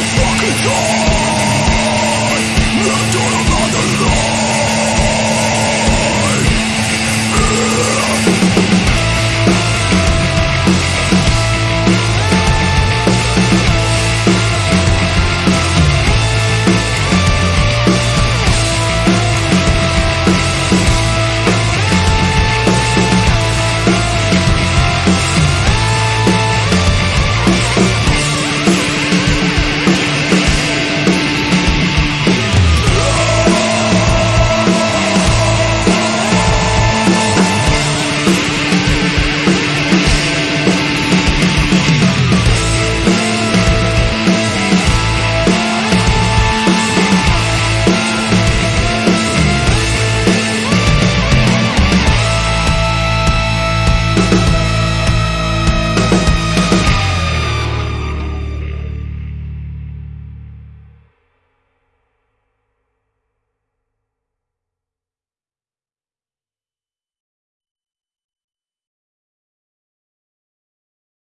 fucking dog! Thank